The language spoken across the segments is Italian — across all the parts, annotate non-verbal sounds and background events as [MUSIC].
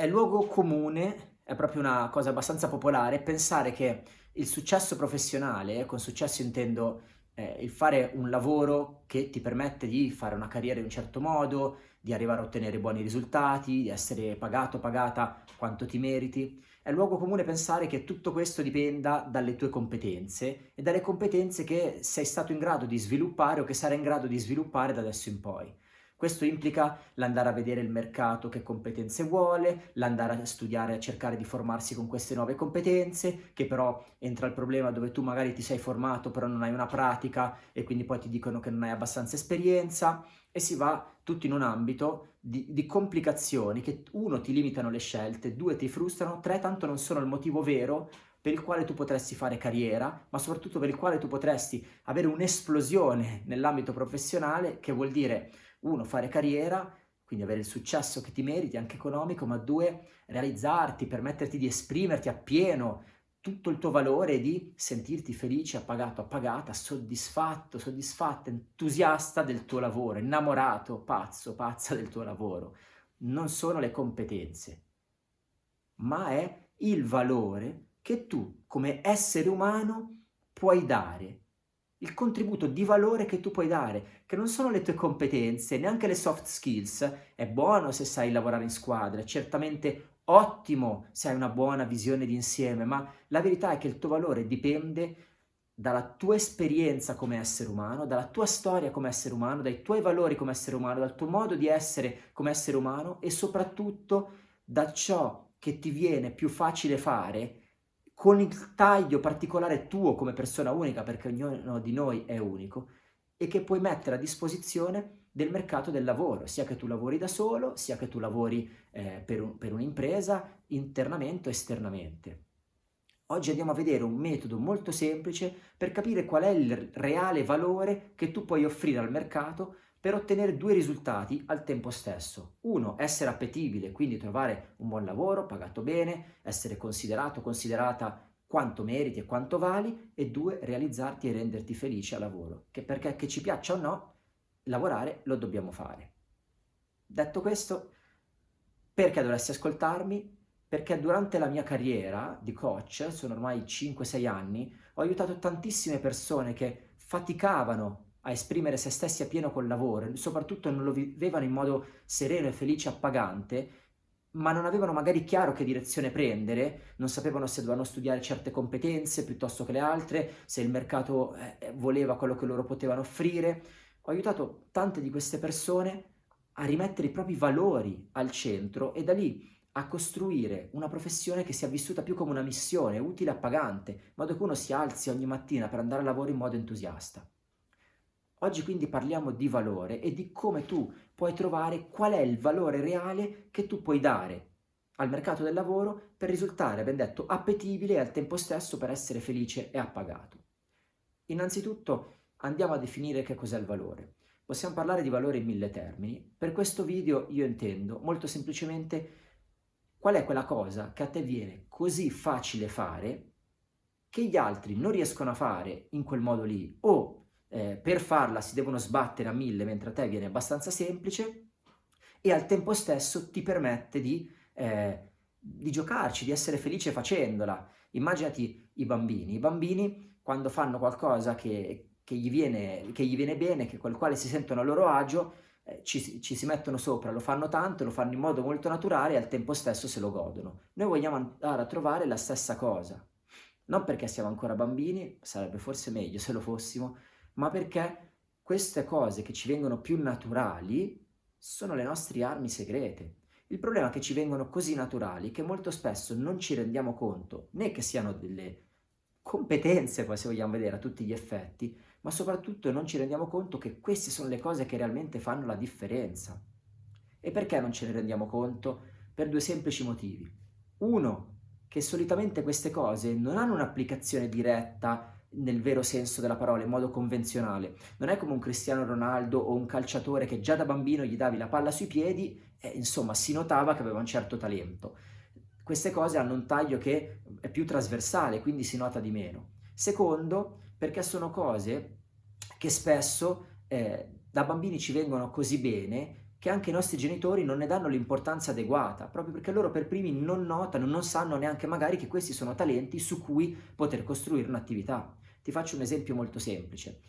è luogo comune, è proprio una cosa abbastanza popolare, pensare che il successo professionale, con successo intendo eh, il fare un lavoro che ti permette di fare una carriera in un certo modo, di arrivare a ottenere buoni risultati, di essere pagato, pagata quanto ti meriti. È luogo comune pensare che tutto questo dipenda dalle tue competenze e dalle competenze che sei stato in grado di sviluppare o che sarai in grado di sviluppare da adesso in poi. Questo implica l'andare a vedere il mercato che competenze vuole, l'andare a studiare, a cercare di formarsi con queste nuove competenze, che però entra il problema dove tu magari ti sei formato però non hai una pratica e quindi poi ti dicono che non hai abbastanza esperienza e si va tutto in un ambito di, di complicazioni che uno ti limitano le scelte, due ti frustrano, tre tanto non sono il motivo vero per il quale tu potresti fare carriera, ma soprattutto per il quale tu potresti avere un'esplosione nell'ambito professionale, che vuol dire uno, fare carriera, quindi avere il successo che ti meriti, anche economico, ma due, realizzarti, permetterti di esprimerti appieno tutto il tuo valore di sentirti felice, appagato, appagata, soddisfatto, soddisfatta, entusiasta del tuo lavoro, innamorato, pazzo, pazza del tuo lavoro. Non sono le competenze, ma è il valore che tu come essere umano puoi dare il contributo di valore che tu puoi dare, che non sono le tue competenze, neanche le soft skills. È buono se sai lavorare in squadra, è certamente ottimo se hai una buona visione di insieme, ma la verità è che il tuo valore dipende dalla tua esperienza come essere umano, dalla tua storia come essere umano, dai tuoi valori come essere umano, dal tuo modo di essere come essere umano e soprattutto da ciò che ti viene più facile fare con il taglio particolare tuo come persona unica, perché ognuno di noi è unico, e che puoi mettere a disposizione del mercato del lavoro, sia che tu lavori da solo, sia che tu lavori eh, per, un, per un'impresa, internamente o esternamente. Oggi andiamo a vedere un metodo molto semplice per capire qual è il reale valore che tu puoi offrire al mercato per ottenere due risultati al tempo stesso. Uno, essere appetibile, quindi trovare un buon lavoro, pagato bene, essere considerato, considerata quanto meriti e quanto vali, e due, realizzarti e renderti felice al lavoro, che perché che ci piaccia o no, lavorare lo dobbiamo fare. Detto questo, perché dovresti ascoltarmi? Perché durante la mia carriera di coach, sono ormai 5-6 anni, ho aiutato tantissime persone che faticavano a esprimere se stessi a pieno col lavoro, soprattutto non lo vivevano in modo sereno e felice, appagante, ma non avevano magari chiaro che direzione prendere, non sapevano se dovevano studiare certe competenze piuttosto che le altre, se il mercato eh, voleva quello che loro potevano offrire. Ho aiutato tante di queste persone a rimettere i propri valori al centro e da lì a costruire una professione che sia vissuta più come una missione, utile e appagante, in modo che uno si alzi ogni mattina per andare a lavoro in modo entusiasta. Oggi quindi parliamo di valore e di come tu puoi trovare qual è il valore reale che tu puoi dare al mercato del lavoro per risultare, ben detto, appetibile e al tempo stesso per essere felice e appagato. Innanzitutto andiamo a definire che cos'è il valore. Possiamo parlare di valore in mille termini. Per questo video io intendo molto semplicemente qual è quella cosa che a te viene così facile fare che gli altri non riescono a fare in quel modo lì o eh, per farla si devono sbattere a mille mentre a te viene abbastanza semplice e al tempo stesso ti permette di, eh, di giocarci, di essere felice facendola. Immaginati i bambini, i bambini quando fanno qualcosa che, che, gli, viene, che gli, viene, bene, che col quale si sentono a loro agio, eh, ci, ci, si mettono sopra, lo fanno tanto, lo fanno in modo molto naturale e al tempo stesso se lo godono. Noi vogliamo andare a trovare la stessa cosa, non perché siamo ancora bambini, sarebbe forse meglio se lo fossimo, ma perché queste cose che ci vengono più naturali sono le nostre armi segrete. Il problema è che ci vengono così naturali che molto spesso non ci rendiamo conto né che siano delle competenze, poi se vogliamo vedere a tutti gli effetti, ma soprattutto non ci rendiamo conto che queste sono le cose che realmente fanno la differenza. E perché non ce ne rendiamo conto? Per due semplici motivi. Uno, che solitamente queste cose non hanno un'applicazione diretta nel vero senso della parola, in modo convenzionale. Non è come un Cristiano Ronaldo o un calciatore che già da bambino gli davi la palla sui piedi e insomma si notava che aveva un certo talento. Queste cose hanno un taglio che è più trasversale, quindi si nota di meno. Secondo, perché sono cose che spesso eh, da bambini ci vengono così bene che anche i nostri genitori non ne danno l'importanza adeguata, proprio perché loro per primi non notano, non sanno neanche magari che questi sono talenti su cui poter costruire un'attività. Ti faccio un esempio molto semplice.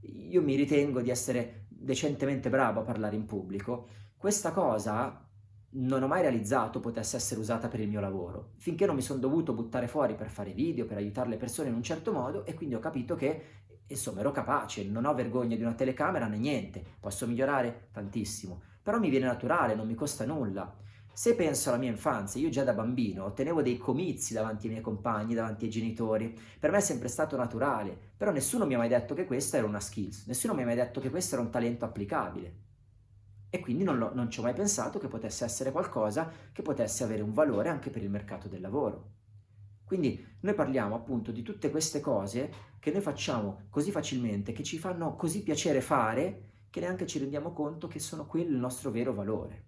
Io mi ritengo di essere decentemente bravo a parlare in pubblico. Questa cosa non ho mai realizzato potesse essere usata per il mio lavoro, finché non mi sono dovuto buttare fuori per fare video, per aiutare le persone in un certo modo e quindi ho capito che insomma ero capace, non ho vergogna di una telecamera né niente, posso migliorare tantissimo, però mi viene naturale, non mi costa nulla. Se penso alla mia infanzia, io già da bambino ottenevo dei comizi davanti ai miei compagni, davanti ai genitori, per me è sempre stato naturale, però nessuno mi ha mai detto che questa era una skills, nessuno mi ha mai detto che questo era un talento applicabile. E quindi non, non ci ho mai pensato che potesse essere qualcosa che potesse avere un valore anche per il mercato del lavoro. Quindi noi parliamo appunto di tutte queste cose che noi facciamo così facilmente, che ci fanno così piacere fare, che neanche ci rendiamo conto che sono quello il nostro vero valore.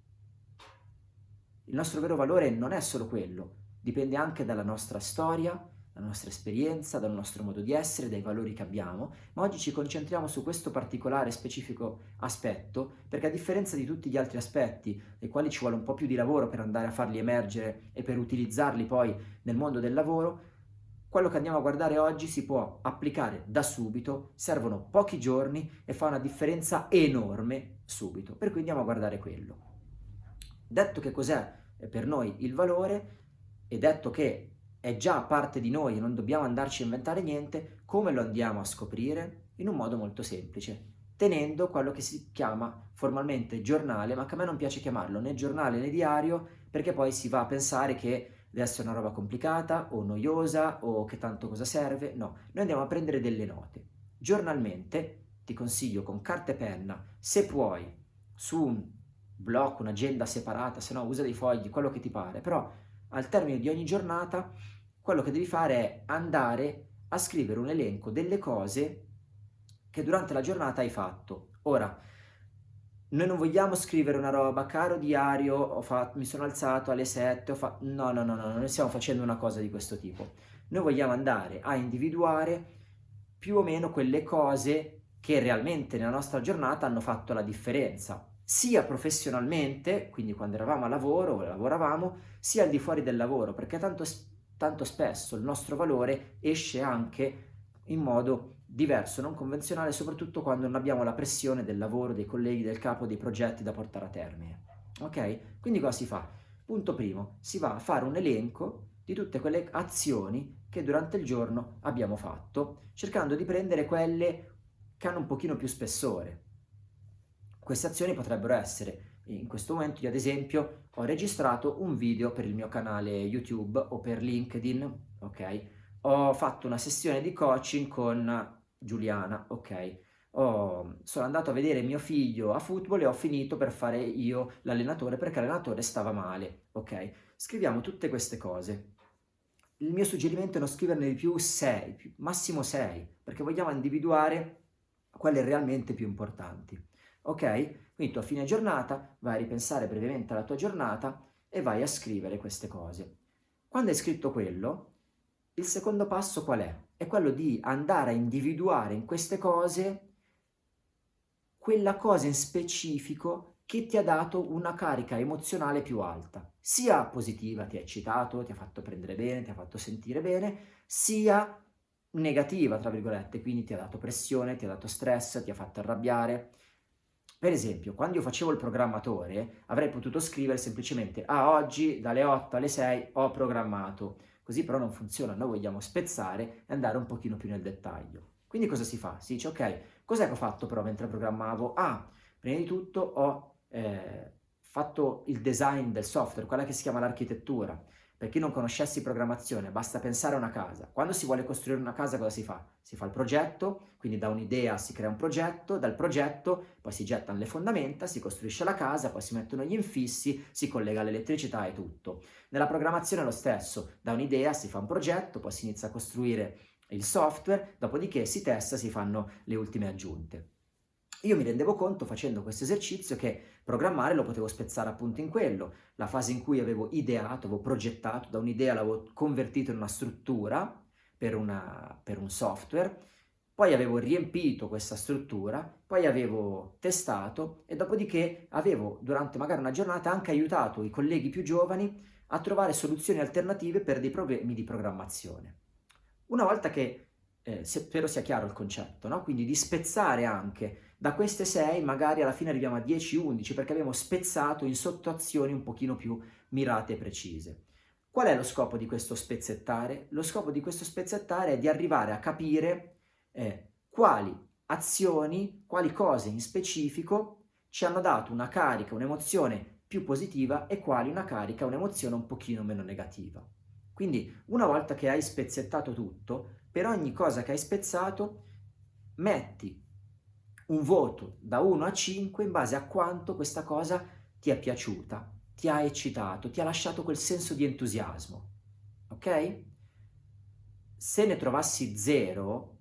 Il nostro vero valore non è solo quello, dipende anche dalla nostra storia, dalla nostra esperienza, dal nostro modo di essere, dai valori che abbiamo, ma oggi ci concentriamo su questo particolare specifico aspetto, perché a differenza di tutti gli altri aspetti, dei quali ci vuole un po' più di lavoro per andare a farli emergere e per utilizzarli poi nel mondo del lavoro, quello che andiamo a guardare oggi si può applicare da subito, servono pochi giorni e fa una differenza enorme subito, per cui andiamo a guardare quello. Detto che cos'è per noi il valore e detto che è già parte di noi e non dobbiamo andarci a inventare niente, come lo andiamo a scoprire? In un modo molto semplice, tenendo quello che si chiama formalmente giornale, ma che a me non piace chiamarlo né giornale né diario, perché poi si va a pensare che deve essere una roba complicata o noiosa o che tanto cosa serve. No, noi andiamo a prendere delle note. Giornalmente, ti consiglio con carta e penna, se puoi, su un blocco, un'agenda separata, se no usa dei fogli, quello che ti pare, però al termine di ogni giornata quello che devi fare è andare a scrivere un elenco delle cose che durante la giornata hai fatto. Ora, noi non vogliamo scrivere una roba, caro diario, fatto, mi sono alzato alle 7, fatto... no, no, no, no, non stiamo facendo una cosa di questo tipo. Noi vogliamo andare a individuare più o meno quelle cose che realmente nella nostra giornata hanno fatto la differenza sia professionalmente, quindi quando eravamo a lavoro o lavoravamo, sia al di fuori del lavoro, perché tanto, tanto spesso il nostro valore esce anche in modo diverso, non convenzionale, soprattutto quando non abbiamo la pressione del lavoro, dei colleghi, del capo, dei progetti da portare a termine. Ok? Quindi cosa si fa? Punto primo, si va a fare un elenco di tutte quelle azioni che durante il giorno abbiamo fatto, cercando di prendere quelle che hanno un pochino più spessore, queste azioni potrebbero essere, in questo momento io ad esempio ho registrato un video per il mio canale YouTube o per LinkedIn, ok? Ho fatto una sessione di coaching con Giuliana, ok? Ho, sono andato a vedere mio figlio a football e ho finito per fare io l'allenatore perché l'allenatore stava male, ok? Scriviamo tutte queste cose. Il mio suggerimento è non scriverne di più 6, massimo 6, perché vogliamo individuare quelle realmente più importanti ok? Quindi tu a fine giornata vai a ripensare brevemente alla tua giornata e vai a scrivere queste cose. Quando hai scritto quello, il secondo passo qual è? È quello di andare a individuare in queste cose quella cosa in specifico che ti ha dato una carica emozionale più alta, sia positiva, ti ha eccitato, ti ha fatto prendere bene, ti ha fatto sentire bene, sia negativa, tra virgolette, quindi ti ha dato pressione, ti ha dato stress, ti ha fatto arrabbiare, per esempio, quando io facevo il programmatore, avrei potuto scrivere semplicemente «Ah, oggi dalle 8 alle 6 ho programmato». Così però non funziona, noi vogliamo spezzare e andare un pochino più nel dettaglio. Quindi cosa si fa? Si dice «Ok, cos'è che ho fatto però mentre programmavo?» Ah, prima di tutto ho eh, fatto il design del software, quella che si chiama l'architettura. Per chi non conoscesse programmazione, basta pensare a una casa. Quando si vuole costruire una casa cosa si fa? Si fa il progetto, quindi da un'idea si crea un progetto, dal progetto poi si gettano le fondamenta, si costruisce la casa, poi si mettono gli infissi, si collega l'elettricità e tutto. Nella programmazione è lo stesso, da un'idea si fa un progetto, poi si inizia a costruire il software, dopodiché si testa, si fanno le ultime aggiunte. Io mi rendevo conto facendo questo esercizio che programmare lo potevo spezzare appunto in quello, la fase in cui avevo ideato, avevo progettato, da un'idea l'avevo convertito in una struttura per, una, per un software, poi avevo riempito questa struttura, poi avevo testato e dopodiché avevo durante magari una giornata anche aiutato i colleghi più giovani a trovare soluzioni alternative per dei problemi di programmazione. Una volta che, eh, spero sia chiaro il concetto, no? quindi di spezzare anche da queste 6 magari alla fine arriviamo a 10-11 perché abbiamo spezzato in sottoazioni un pochino più mirate e precise. Qual è lo scopo di questo spezzettare? Lo scopo di questo spezzettare è di arrivare a capire eh, quali azioni, quali cose in specifico ci hanno dato una carica, un'emozione più positiva e quali una carica, un'emozione un pochino meno negativa. Quindi una volta che hai spezzettato tutto, per ogni cosa che hai spezzato metti un voto da 1 a 5 in base a quanto questa cosa ti è piaciuta, ti ha eccitato, ti ha lasciato quel senso di entusiasmo. Ok? Se ne trovassi 0,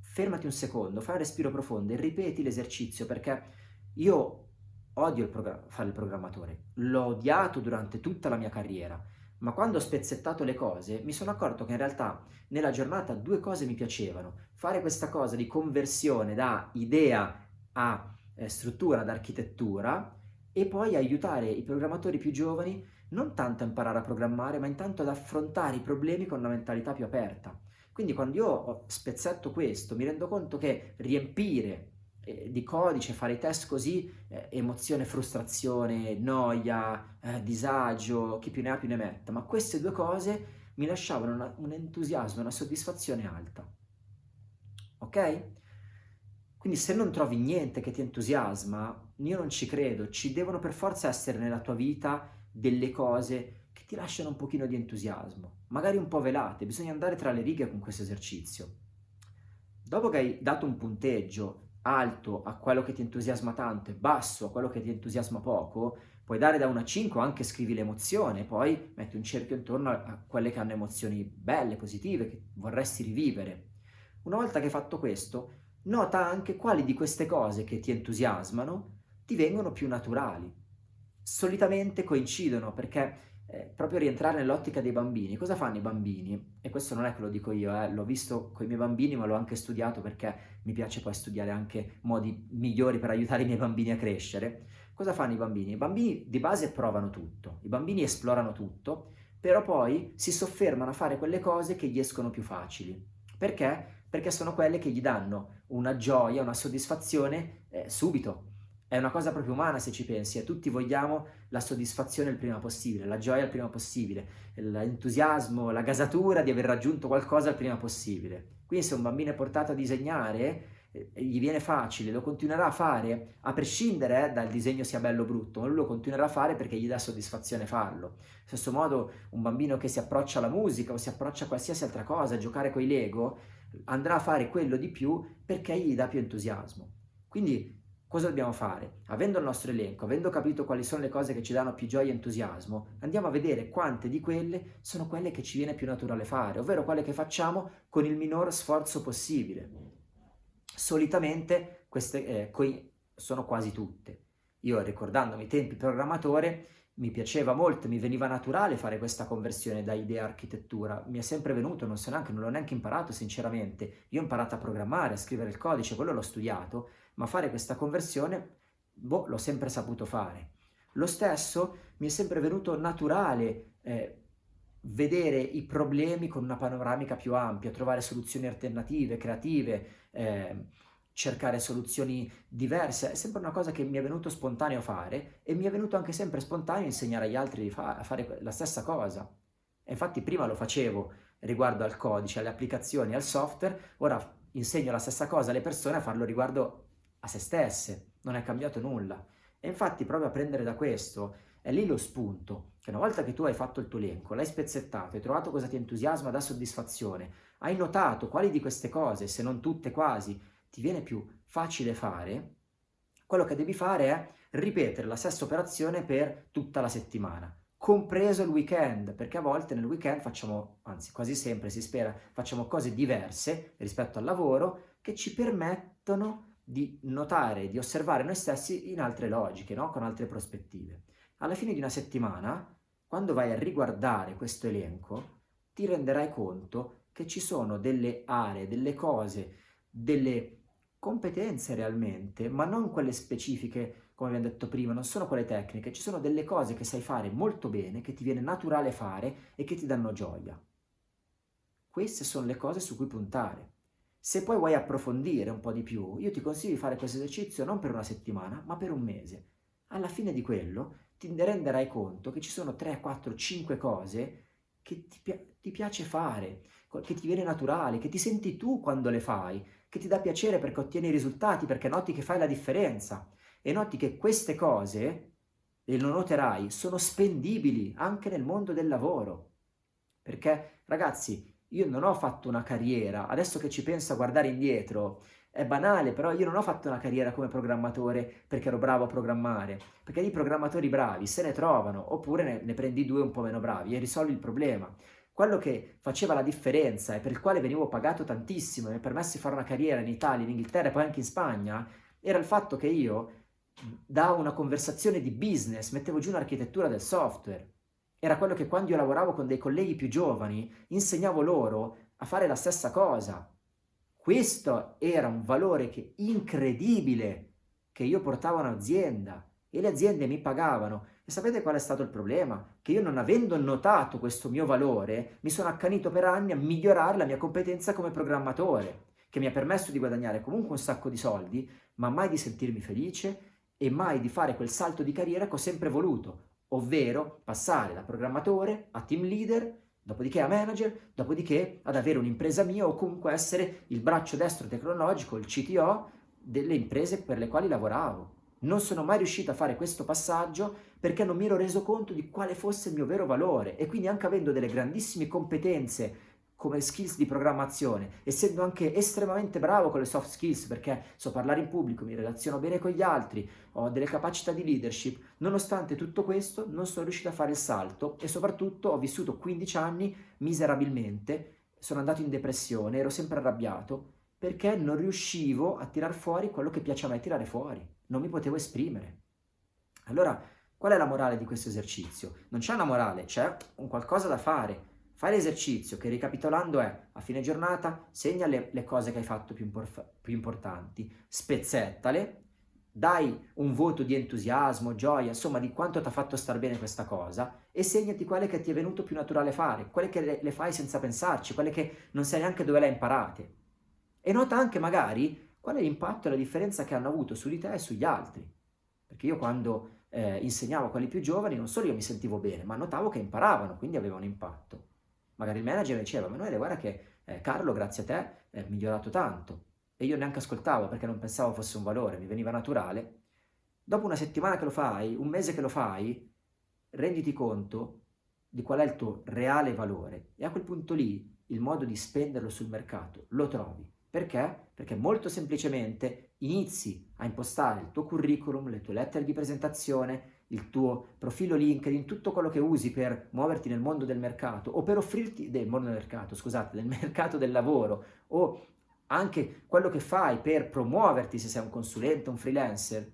fermati un secondo, fai un respiro profondo e ripeti l'esercizio perché io odio il fare il programmatore, l'ho odiato durante tutta la mia carriera, ma quando ho spezzettato le cose mi sono accorto che in realtà nella giornata due cose mi piacevano. Fare questa cosa di conversione da idea a eh, struttura, ad architettura e poi aiutare i programmatori più giovani non tanto a imparare a programmare, ma intanto ad affrontare i problemi con una mentalità più aperta. Quindi quando io spezzetto questo mi rendo conto che riempire eh, di codice, fare i test così, eh, emozione, frustrazione, noia, eh, disagio, chi più ne ha più ne metta, ma queste due cose mi lasciavano una, un entusiasmo, una soddisfazione alta. Ok? Quindi se non trovi niente che ti entusiasma, io non ci credo, ci devono per forza essere nella tua vita delle cose che ti lasciano un pochino di entusiasmo, magari un po' velate, bisogna andare tra le righe con questo esercizio. Dopo che hai dato un punteggio alto a quello che ti entusiasma tanto e basso a quello che ti entusiasma poco, puoi dare da 1 a 5, anche scrivi l'emozione, poi metti un cerchio intorno a quelle che hanno emozioni belle, positive, che vorresti rivivere. Una volta che hai fatto questo, nota anche quali di queste cose che ti entusiasmano ti vengono più naturali. Solitamente coincidono perché eh, proprio rientrare nell'ottica dei bambini. Cosa fanno i bambini? E questo non è che lo dico io, eh, l'ho visto con i miei bambini, ma l'ho anche studiato perché mi piace poi studiare anche modi migliori per aiutare i miei bambini a crescere. Cosa fanno i bambini? I bambini di base provano tutto, i bambini esplorano tutto, però poi si soffermano a fare quelle cose che gli escono più facili. Perché? Perché sono quelle che gli danno una gioia, una soddisfazione eh, subito, è una cosa proprio umana se ci pensi, e tutti vogliamo la soddisfazione il prima possibile, la gioia il prima possibile, l'entusiasmo, la gasatura di aver raggiunto qualcosa il prima possibile. Quindi se un bambino è portato a disegnare, eh, gli viene facile, lo continuerà a fare, a prescindere dal disegno sia bello o brutto, ma lui lo continuerà a fare perché gli dà soddisfazione farlo. Stesso modo un bambino che si approccia alla musica o si approccia a qualsiasi altra cosa, a giocare con i Lego, andrà a fare quello di più perché gli dà più entusiasmo. Quindi Cosa dobbiamo fare? Avendo il nostro elenco, avendo capito quali sono le cose che ci danno più gioia e entusiasmo, andiamo a vedere quante di quelle sono quelle che ci viene più naturale fare, ovvero quelle che facciamo con il minor sforzo possibile. Solitamente queste eh, sono quasi tutte. Io ricordandomi i tempi programmatore mi piaceva molto, mi veniva naturale fare questa conversione da idea a architettura, mi è sempre venuto, non so neanche, non l'ho neanche imparato sinceramente, io ho imparato a programmare, a scrivere il codice, quello l'ho studiato, ma fare questa conversione, boh, l'ho sempre saputo fare. Lo stesso mi è sempre venuto naturale eh, vedere i problemi con una panoramica più ampia, trovare soluzioni alternative, creative, eh, cercare soluzioni diverse, è sempre una cosa che mi è venuto spontaneo fare e mi è venuto anche sempre spontaneo insegnare agli altri fa a fare la stessa cosa. E infatti prima lo facevo riguardo al codice, alle applicazioni, al software, ora insegno la stessa cosa alle persone a farlo riguardo a se stesse, non è cambiato nulla. E infatti proprio a prendere da questo è lì lo spunto, che una volta che tu hai fatto il tuo elenco, l'hai spezzettato, hai trovato cosa ti entusiasma, dà soddisfazione, hai notato quali di queste cose, se non tutte quasi, ti viene più facile fare, quello che devi fare è ripetere la stessa operazione per tutta la settimana, compreso il weekend, perché a volte nel weekend facciamo, anzi quasi sempre si spera, facciamo cose diverse rispetto al lavoro che ci permettono di notare, di osservare noi stessi in altre logiche, no? con altre prospettive. Alla fine di una settimana, quando vai a riguardare questo elenco, ti renderai conto che ci sono delle aree, delle cose, delle competenze realmente, ma non quelle specifiche, come abbiamo detto prima, non sono quelle tecniche, ci sono delle cose che sai fare molto bene, che ti viene naturale fare e che ti danno gioia. Queste sono le cose su cui puntare. Se poi vuoi approfondire un po' di più, io ti consiglio di fare questo esercizio non per una settimana, ma per un mese. Alla fine di quello ti renderai conto che ci sono 3, 4, 5 cose che ti, pi ti piace fare, che ti viene naturale, che ti senti tu quando le fai, che ti dà piacere perché ottieni risultati, perché noti che fai la differenza e noti che queste cose, e lo noterai, sono spendibili anche nel mondo del lavoro. Perché, ragazzi, io non ho fatto una carriera, adesso che ci penso a guardare indietro, è banale, però io non ho fatto una carriera come programmatore perché ero bravo a programmare, perché i programmatori bravi se ne trovano, oppure ne, ne prendi due un po' meno bravi e risolvi il problema. Quello che faceva la differenza e per il quale venivo pagato tantissimo e mi permesso di fare una carriera in Italia, in Inghilterra e poi anche in Spagna, era il fatto che io da una conversazione di business mettevo giù un'architettura del software. Era quello che quando io lavoravo con dei colleghi più giovani insegnavo loro a fare la stessa cosa. Questo era un valore che, incredibile che io portavo a un'azienda e le aziende mi pagavano e sapete qual è stato il problema? Che io non avendo notato questo mio valore, mi sono accanito per anni a migliorare la mia competenza come programmatore, che mi ha permesso di guadagnare comunque un sacco di soldi, ma mai di sentirmi felice e mai di fare quel salto di carriera che ho sempre voluto, ovvero passare da programmatore a team leader, dopodiché a manager, dopodiché ad avere un'impresa mia o comunque essere il braccio destro tecnologico, il CTO delle imprese per le quali lavoravo. Non sono mai riuscito a fare questo passaggio perché non mi ero reso conto di quale fosse il mio vero valore e quindi anche avendo delle grandissime competenze come skills di programmazione, essendo anche estremamente bravo con le soft skills perché so parlare in pubblico, mi relaziono bene con gli altri, ho delle capacità di leadership, nonostante tutto questo non sono riuscito a fare il salto e soprattutto ho vissuto 15 anni miserabilmente, sono andato in depressione, ero sempre arrabbiato perché non riuscivo a tirar fuori quello che piace a me tirare fuori, non mi potevo esprimere. Allora, qual è la morale di questo esercizio? Non c'è una morale, c'è un qualcosa da fare. Fai l'esercizio che ricapitolando è, a fine giornata, segna le, le cose che hai fatto più, più importanti, spezzettale, dai un voto di entusiasmo, gioia, insomma di quanto ti ha fatto star bene questa cosa e segnati quelle che ti è venuto più naturale fare, quelle che le, le fai senza pensarci, quelle che non sai neanche dove le hai imparate. E nota anche magari qual è l'impatto e la differenza che hanno avuto su di te e sugli altri. Perché io quando eh, insegnavo a quelli più giovani non solo io mi sentivo bene, ma notavo che imparavano, quindi avevano impatto. Magari il manager diceva, Emanuele guarda che eh, Carlo grazie a te è migliorato tanto. E io neanche ascoltavo perché non pensavo fosse un valore, mi veniva naturale. Dopo una settimana che lo fai, un mese che lo fai, renditi conto di qual è il tuo reale valore e a quel punto lì il modo di spenderlo sul mercato lo trovi. Perché? Perché molto semplicemente inizi a impostare il tuo curriculum, le tue lettere di presentazione, il tuo profilo LinkedIn, tutto quello che usi per muoverti nel mondo del mercato o per offrirti, del mondo del mercato, scusate, del [LAUGHS] mercato del lavoro o anche quello che fai per promuoverti se sei un consulente, un freelancer,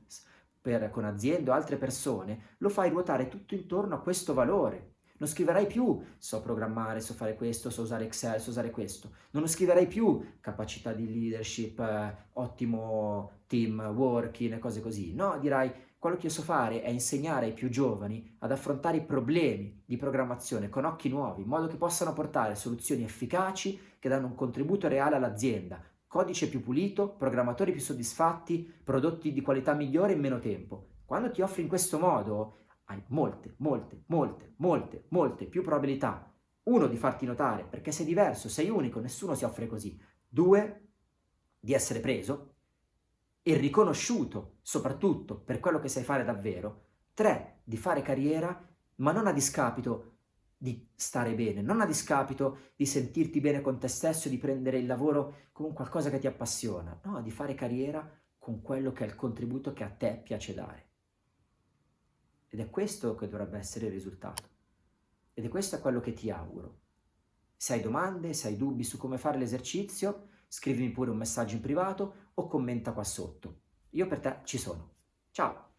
per, con aziende o altre persone, lo fai ruotare tutto intorno a questo valore. Non scriverai più so programmare, so fare questo, so usare Excel, so usare questo. Non scriverai più capacità di leadership, eh, ottimo team working e cose così. No, dirai quello che io so fare è insegnare ai più giovani ad affrontare i problemi di programmazione con occhi nuovi, in modo che possano portare soluzioni efficaci che danno un contributo reale all'azienda, codice più pulito, programmatori più soddisfatti, prodotti di qualità migliore in meno tempo. Quando ti offri in questo modo, hai molte, molte, molte, molte, molte più probabilità. Uno, di farti notare, perché sei diverso, sei unico, nessuno si offre così. Due, di essere preso e riconosciuto, soprattutto per quello che sai fare davvero. Tre, di fare carriera, ma non a discapito di stare bene, non a discapito di sentirti bene con te stesso, di prendere il lavoro come qualcosa che ti appassiona, no, di fare carriera con quello che è il contributo che a te piace dare. Ed è questo che dovrebbe essere il risultato. Ed è questo quello che ti auguro. Se hai domande, se hai dubbi su come fare l'esercizio, scrivimi pure un messaggio in privato o commenta qua sotto. Io per te ci sono. Ciao!